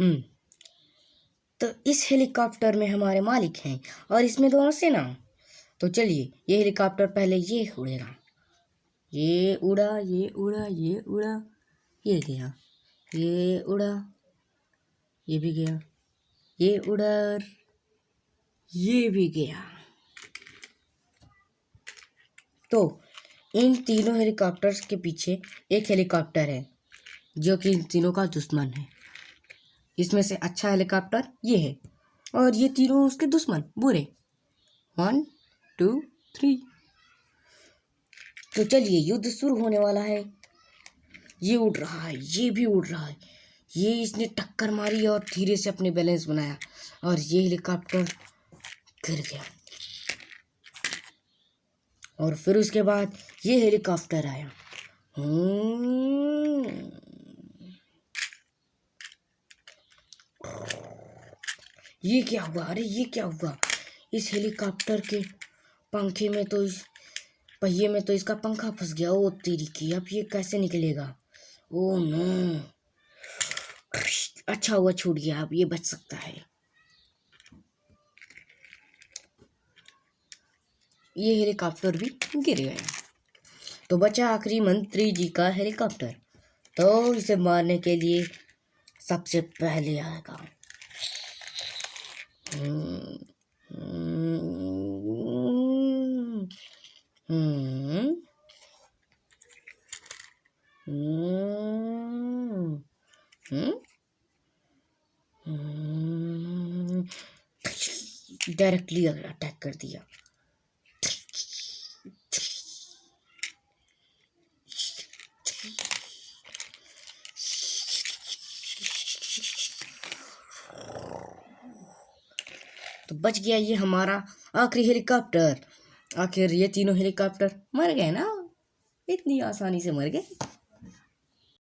हम्म। तो इस हेलीकॉप्टर में हमारे मालिक हैं और इसमें दोनों सेना। तो चलिए, ये हेलीकॉप्टर पहले ये उड़ेगा। ये उड़ा ये उड़ा ये उड़ा, ये गया। ये उड़ा, ये भी गया। ये उड़ा ये भी गया। तो इन तीनों हेलीकॉप्टर्स के पीछे एक हेलीकॉप्टर है, जो कि इन तीनों का दुश्मन है। इसमें से अच्छा हेलीकॉप्टर ये है। और ये तीनों उसके दुश्मन, बुरे। वन टू थ्री तो चलिए, युद्ध शुरू होने वाला है। ये उड़ रहा है, ये भी उड़ रहा है। ये इसने टक्कर मारी और धीरे से अपने बैलेंस बनाया। और ये हेलीकॉप्टर गिर गया। और फिर उसके बाद ये हेलीकॉप्टर आया। ये क्या हुआ? अरे ये क्या हुआ? इस हेलीकॉप्टर के पंखे में तो इस पहिए में तो इसका पंखा फंस गया। ओ तेरी की, अब ये कैसे निकलेगा? Oh no. अच्छा हुआ, छूट गया। अब ये बच सकता है। ये हेलीकॉप्टर भी गिर गया। तो बचा आखिरी मंत्री जी का हेलीकॉप्टर। तो इसे मारने के लिए सबसे पहले आएगा। डायरेक्टली अटैक कर दिया तो बच गया ये हमारा आखिरी हेलीकॉप्टर। आखिर ये तीनों हेलीकॉप्टर मर गए ना? इतनी आसानी से मर गए।